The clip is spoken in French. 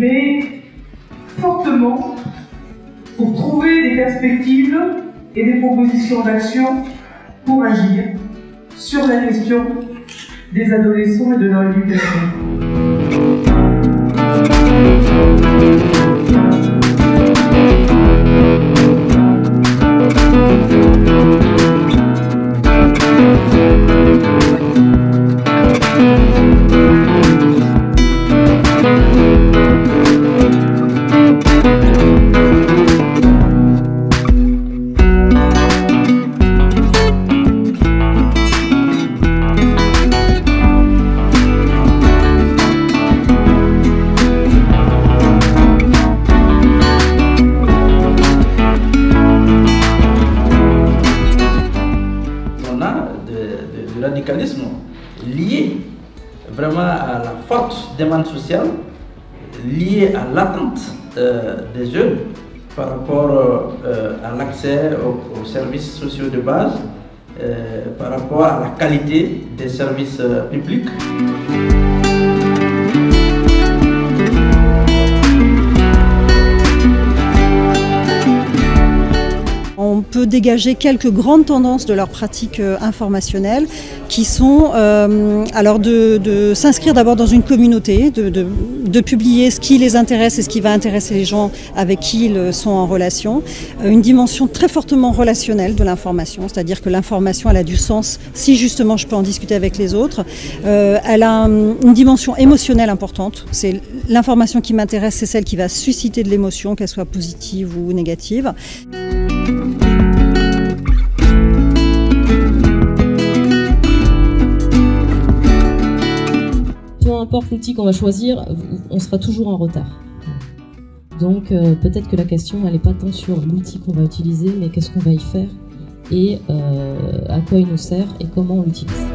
mais fortement pour trouver des perspectives et des propositions d'action pour agir sur la question des adolescents et de leur éducation. Radicalisme lié vraiment à la forte demande sociale, lié à l'attente euh, des jeunes par rapport euh, à l'accès aux, aux services sociaux de base, euh, par rapport à la qualité des services publics. Dégager quelques grandes tendances de leur pratique euh, informationnelle qui sont euh, alors de, s'inscrire d'abord dans une communauté, de, publier ce qui les intéresse et ce qui va intéresser les gens avec qui ils euh, sont en relation. Une dimension très fortement relationnelle de l'information, c'est-à-dire que l'information elle a du sens si justement je peux en discuter avec les autres. Elle a hum, une dimension émotionnelle importante. C'est l'information qui m'intéresse, c'est celle qui va susciter de l'émotion, qu'elle soit positive ou négative. L'outil qu'on va choisir, on sera toujours en retard. Donc euh, peut-être que la question elle n'est pas tant sur l'outil qu'on va utiliser, mais qu'est-ce qu'on va y faire et euh, à quoi il nous sert et comment on l'utilise.